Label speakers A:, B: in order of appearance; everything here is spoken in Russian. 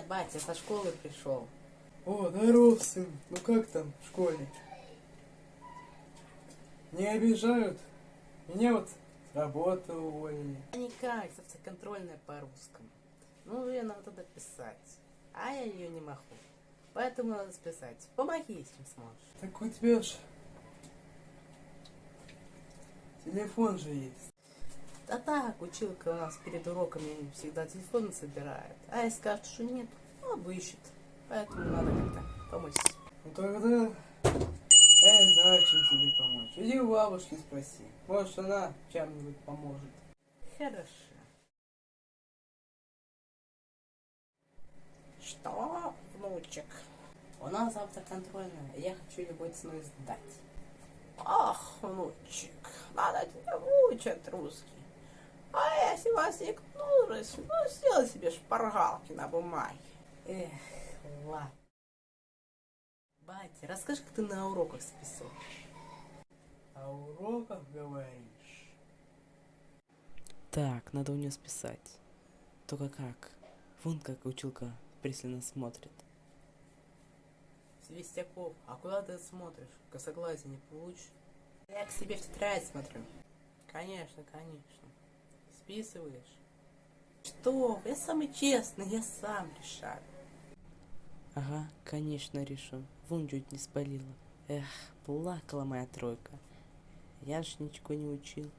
A: Батя со школы пришел.
B: О, здоров, сын. Ну как там в школе? Не обижают? Меня вот с работы уволили.
A: Никак, контрольная по русскому. Ну, ее надо туда писать. А я ее не могу. Поэтому надо списать. Помоги, если сможешь.
B: Так у тебя ж телефон же есть.
A: Да так, училка у нас перед уроками всегда телефон собирает. А если скажет, что нет, ну, обыщет. Поэтому надо как-то помочь.
B: Ну тогда я не знаю, чем тебе помочь. Иди у бабушки спроси. Может, она чем-нибудь поможет.
A: Хорошо. Что, внучек? У нас завтра контрольная, я хочу любой ценой сдать. Ах, внучек, надо тебя выучить русский. Если возникнулось, ну, сделай себе шпаргалки на бумаге. Эх, ладно. Батя, расскажи, как ты на уроках списал.
B: А уроках говоришь?
A: Так, надо у нее списать. Только как? Вон как училка пристально смотрит. Свистяков, а куда ты смотришь? Косоглазие не получишь? Я к себе в тетрадь смотрю. Конечно, конечно. Списываешь? Что? Я самый честный, я сам решаю. Ага, конечно, решу. Вон чуть не спалила. Эх, плакала моя тройка. Я ж ничего не учил.